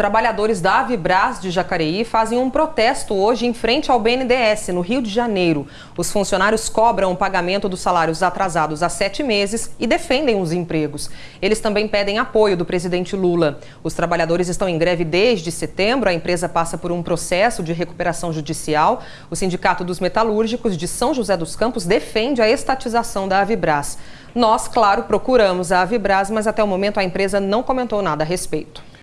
Trabalhadores da Avibras de Jacareí fazem um protesto hoje em frente ao BNDES, no Rio de Janeiro. Os funcionários cobram o pagamento dos salários atrasados há sete meses e defendem os empregos. Eles também pedem apoio do presidente Lula. Os trabalhadores estão em greve desde setembro. A empresa passa por um processo de recuperação judicial. O Sindicato dos Metalúrgicos de São José dos Campos defende a estatização da Avibras. Nós, claro, procuramos a Avibras, mas até o momento a empresa não comentou nada a respeito.